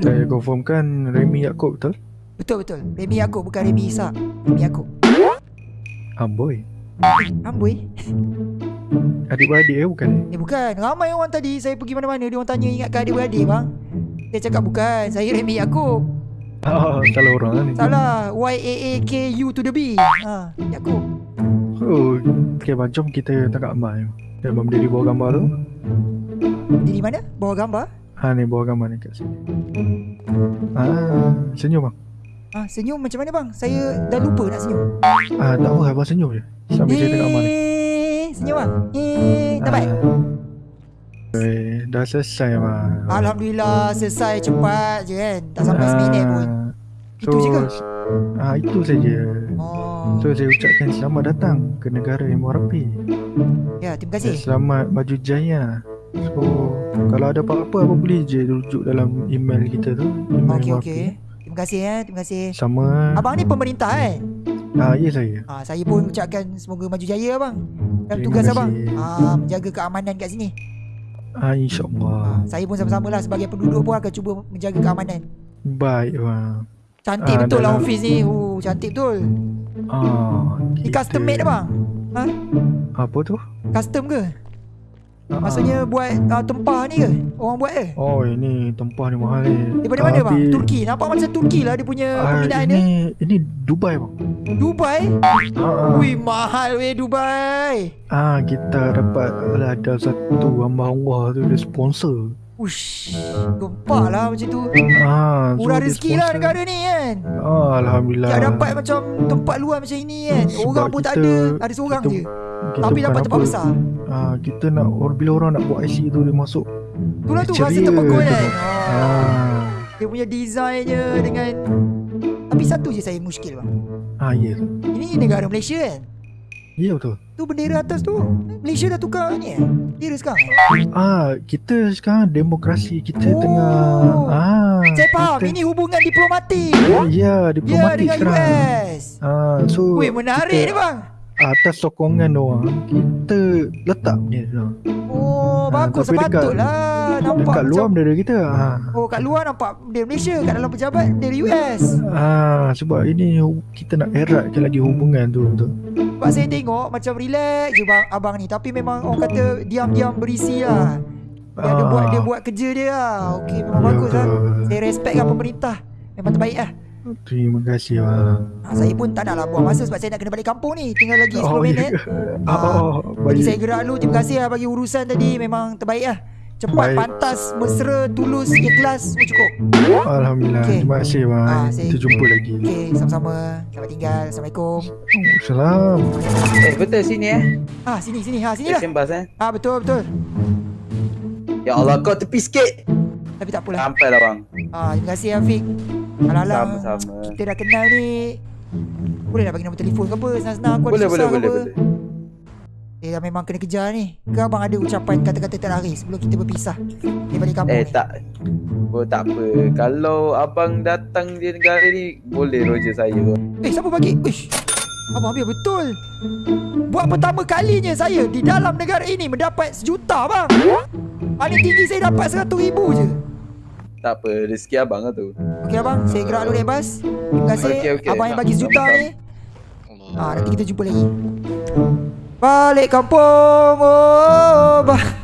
Saya confirmkan Remy Yaakob betul? Betul betul. Remy Yaakob bukan Remy Isak. Remy Yaakob. Amboi. Amboi. Adik-beradik eh bukan? Eh bukan. Ramai orang tadi saya pergi mana-mana dia orang tanya ingatkan adik-beradik bang. Saya cakap bukan. Saya Remy Yaakob. Ah, salah orang lah ni. Salah. Y A A K U to the B. Ha, Yaakob. Oh, okay, macam kita tangkap Amal Dia Abang berdiri bawah gambar tu. Dia di mana? Bawa gambar. Ha ni bawah gambar ni kat sini. Ah, senyum bang. Ha, senyum macam mana bang? Saya dah lupa nak senyum. Ah, tak apa abang senyum je. Sambil saya tengok Amal ni. Eh, senyum bang. Eh, baik. Ah. Eh, dah selesai bang. Alhamdulillah selesai cepat je kan. Tak sampai Ah, seminit pun. Itu je ke? Ah, itu saja. Oh. So saya ucapkan selamat datang ke negara yang rapi. Ya, terima Dan kasih. selamat baju jaya. So kalau ada apa-apa apa boleh je rujuk dalam email kita tu. Email Okey MRP. okey. Terima kasih ya, terima kasih. Sama. Abang ni pemerintah kan? Ah, ya saya. Ha, saya pun ucapkan semoga maju jaya abang. Terima tugas kasih. abang. Ha, menjaga keamanan kat sini. Ah, insyaAllah. Ha, saya pun sama-sama lah sebagai penduduk pun akan cuba menjaga keamanan. Baik bang. Cantik Ah, betul lah office ni. Oh, cantik betul. Ah, Ni kita- custom made abang. Apa tu? Custom ke? Ah, Maksudnya buat uh, tempah ni ke? Orang buat ke? Oh ini tempah ni mahal ni. Daripada mana bang? Tapi- Turki. Nampak macam Turki lah dia punya Ah, pembinaan dia. ini ini Dubai bang. Dubai? Ah, Wih, mahal weh Dubai. ah kita dapat ada satu hamba Allah tu dia sponsor. Ush, gempak lah macam tu. Ah, Murah rezeki lah negara ni kan. Ah, alhamdulillah. Tak dapat macam tempat luar macam ini kan. Sebab Orang pun tak kita- ada. Ada seorang kita- je. kita Tapi dapat tempat apa. besar. Ah, kita nak bila orang nak buat IC tu dia masuk. Itulah tu rasa terpegun kan. Ah, dia punya desainnya dengan tapi satu je saya muskil bang. ah ya. Ini negara Malaysia kan. Ya betul. Tu bendera atas tu Malaysia dah tukar ni eh. Bendera sekarang. Ah, kita sekarang demokrasi kita Oh. tengah ah. Saya faham kita, ini hubungan diplomatik. Ya, Ya diplomatik dengan sekarang. US. Ah, so Weh menarik ni kita, bang. Atas sokongan orang kita letak ni. Ah, Oh Ah, bagus tapi dekat- sepatutlah nampak Dekat luar macam bendera kita. Ah. Oh kat luar nampak bendera Malaysia Kat dalam pejabat bendera US Ah, sebab ini kita nak eratkan lagi hubungan tu betul. Sebab saya tengok macam relax je bang, abang ni. Tapi memang orang kata diam-diam berisi lah. Dia ada Ah. buat dia buat kerja dia lah. Okey memang Ya, bagus lah. Saya respect kan pemerintah. Memang terbaik lah. Terima kasih bang. ha, Saya pun tak nak lah buang masa Sebab saya nak kena balik kampung ni. Tinggal lagi 10 Oh, minit ya ke? Ah, Oh, Bagi saya gerak dulu. Terima kasih lah bagi urusan tadi. Memang terbaik lah Cepat, Baik. pantas, mesra, tulus, ikhlas Semua cukup Alhamdulillah. Okey. Terima kasih bang. Ah, Kita jumpa lagi. Okey, sama-sama Selamat tinggal Assalamualaikum Oh, salam. Eh betul sini eh Ah, sini, sini ha, Sini lah bus eh Ah, betul, betul Ya Allah kau tepi sikit Tapi tak apalah Sampai lah bang Ah, terima kasih Afiq. Alah-alah. Sama-sama. Kita dah kenal ni. Boleh nak bagi nombor telefon ke apa? Senang-senang aku ada Boleh boleh susah ke boleh apa? boleh Eh, dah memang kena kejar ni. Ke abang ada ucapan kata-kata terakhir sebelum kita berpisah? Balik kampung Eh ni. tak Oh tak apa Kalau abang datang di negara ni Boleh roger saya Eh, siapa bagi? Uish. Abang ambil betul. Buat pertama kalinya saya di dalam negara ini mendapat sejuta bang. Paling tinggi saya dapat seratus ribu je. Tak apa Rezeki abang lah tu Okey abang, saya gerak dulu naik bas. Terima kasih Okey, okey. abang yang bagi sejuta ni. Ah, nanti kita jumpa lagi. Balik kampung. Oh, bah.